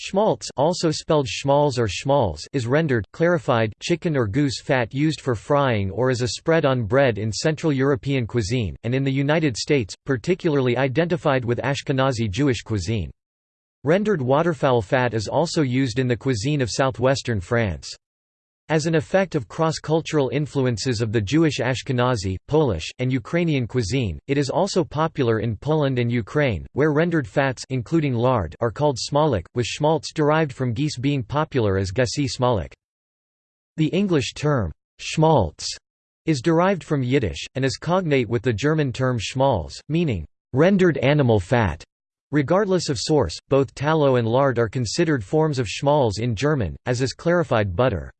Schmaltz also spelled schmalz or schmalz is rendered clarified chicken or goose fat used for frying or as a spread on bread in Central European cuisine, and in the United States, particularly identified with Ashkenazi Jewish cuisine. Rendered waterfowl fat is also used in the cuisine of southwestern France. As an effect of cross-cultural influences of the Jewish Ashkenazi, Polish, and Ukrainian cuisine, it is also popular in Poland and Ukraine, where rendered fats including lard are called smalec, with schmaltz derived from geese being popular as gesi smalec. The English term, schmaltz, is derived from Yiddish, and is cognate with the German term schmalz, meaning, rendered animal fat. Regardless of source, both tallow and lard are considered forms of schmalz in German, as is clarified butter.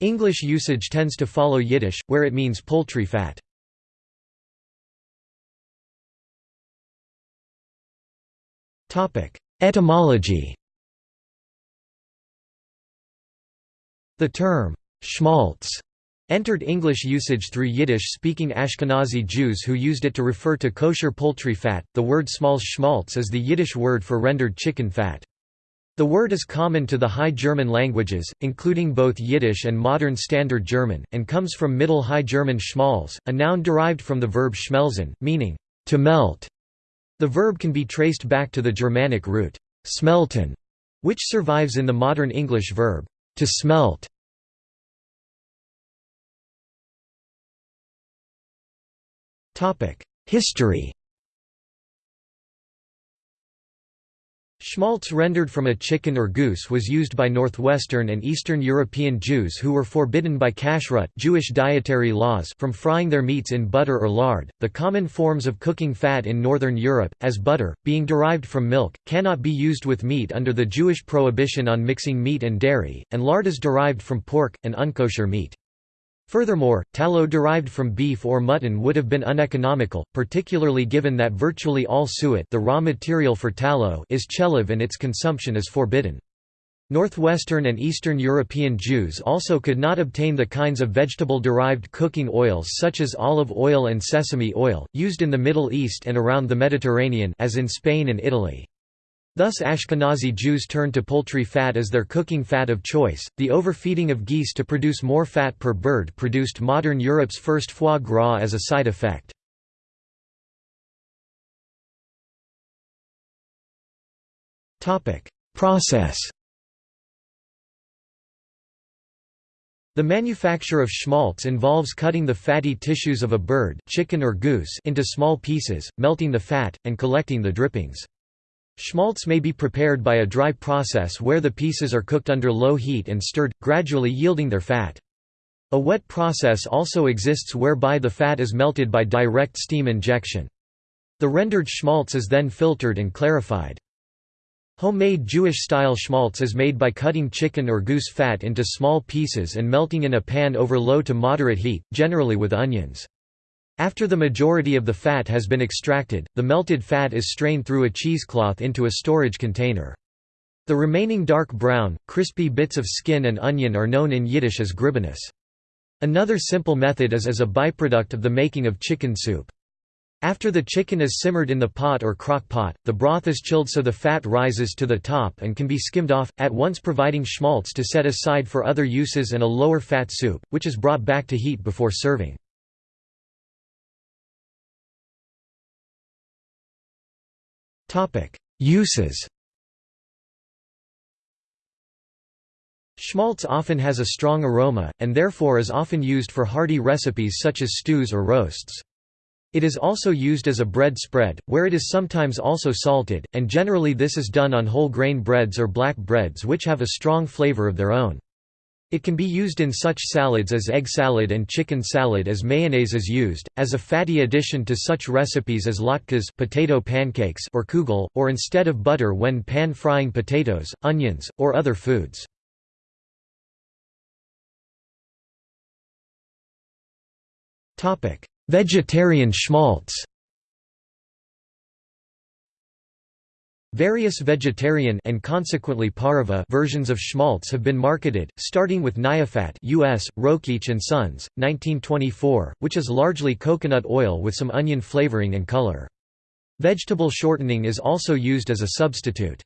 English usage tends to follow Yiddish, where it means poultry fat. Etymology The term, schmaltz, entered English usage through Yiddish-speaking Ashkenazi Jews who used it to refer to kosher poultry fat. The word smalz schmaltz is the Yiddish word for rendered chicken fat. The word is common to the High German languages, including both Yiddish and Modern Standard German, and comes from Middle High German schmalz, a noun derived from the verb schmelzen, meaning, to melt. The verb can be traced back to the Germanic root, smelten, which survives in the modern English verb, to smelt. History Schmaltz rendered from a chicken or goose was used by Northwestern and Eastern European Jews who were forbidden by kashrut Jewish dietary laws from frying their meats in butter or lard. The common forms of cooking fat in Northern Europe, as butter, being derived from milk, cannot be used with meat under the Jewish prohibition on mixing meat and dairy, and lard is derived from pork, an unkosher meat. Furthermore, tallow derived from beef or mutton would have been uneconomical, particularly given that virtually all suet the raw material for tallow is chelev and its consumption is forbidden. Northwestern and Eastern European Jews also could not obtain the kinds of vegetable-derived cooking oils such as olive oil and sesame oil, used in the Middle East and around the Mediterranean as in Spain and Italy. Thus Ashkenazi Jews turned to poultry fat as their cooking fat of choice. The overfeeding of geese to produce more fat per bird produced modern Europe's first foie gras as a side effect. Topic: Process The manufacture of schmaltz involves cutting the fatty tissues of a bird chicken or goose into small pieces, melting the fat, and collecting the drippings. Schmaltz may be prepared by a dry process where the pieces are cooked under low heat and stirred, gradually yielding their fat. A wet process also exists whereby the fat is melted by direct steam injection. The rendered schmaltz is then filtered and clarified. Homemade Jewish-style schmaltz is made by cutting chicken or goose fat into small pieces and melting in a pan over low to moderate heat, generally with onions. After the majority of the fat has been extracted, the melted fat is strained through a cheesecloth into a storage container. The remaining dark brown, crispy bits of skin and onion are known in Yiddish as gribenes. Another simple method is as a byproduct of the making of chicken soup. After the chicken is simmered in the pot or crock pot, the broth is chilled so the fat rises to the top and can be skimmed off, at once providing schmaltz to set aside for other uses and a lower fat soup, which is brought back to heat before serving. Uses Schmaltz often has a strong aroma, and therefore is often used for hearty recipes such as stews or roasts. It is also used as a bread spread, where it is sometimes also salted, and generally this is done on whole grain breads or black breads which have a strong flavor of their own. It can be used in such salads as egg salad and chicken salad as mayonnaise is used, as a fatty addition to such recipes as latkes potato pancakes or kugel, or instead of butter when pan-frying potatoes, onions, or other foods. Vegetarian schmaltz Various vegetarian and consequently pareve versions of schmaltz have been marketed, starting with Nyafat US, Rokeach and Sons, 1924, which is largely coconut oil with some onion flavoring and color. Vegetable shortening is also used as a substitute.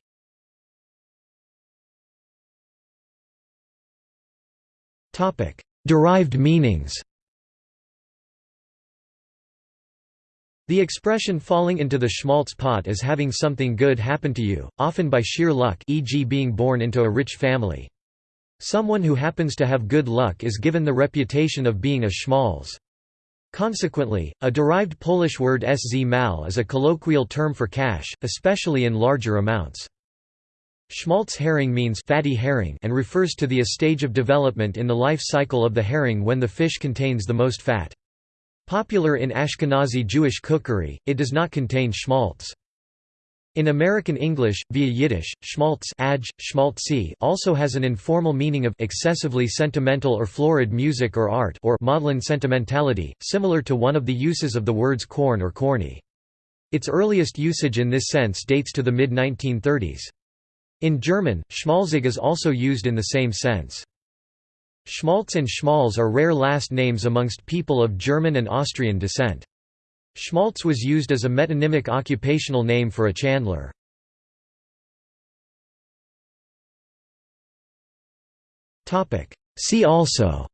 Derived meanings The expression falling into the schmaltz pot is having something good happen to you, often by sheer luck e.g. being born into a rich family. Someone who happens to have good luck is given the reputation of being a schmaltz. Consequently, a derived Polish word szmal is a colloquial term for cash, especially in larger amounts. Schmaltz herring means fatty herring and refers to the stage of development in the life cycle of the herring when the fish contains the most fat. Popular in Ashkenazi Jewish cookery, it does not contain schmaltz. In American English, via Yiddish, schmaltz aj, schmaltzy also has an informal meaning of excessively sentimental or florid music or art or maudlin sentimentality, similar to one of the uses of the words corn or corny. Its earliest usage in this sense dates to the mid-1930s. In German, schmalzig is also used in the same sense. Schmaltz and Schmalz are rare last names amongst people of German and Austrian descent. Schmaltz was used as a metonymic occupational name for a chandler. See also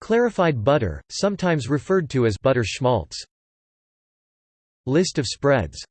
Clarified butter, sometimes referred to as butter schmaltz List of spreads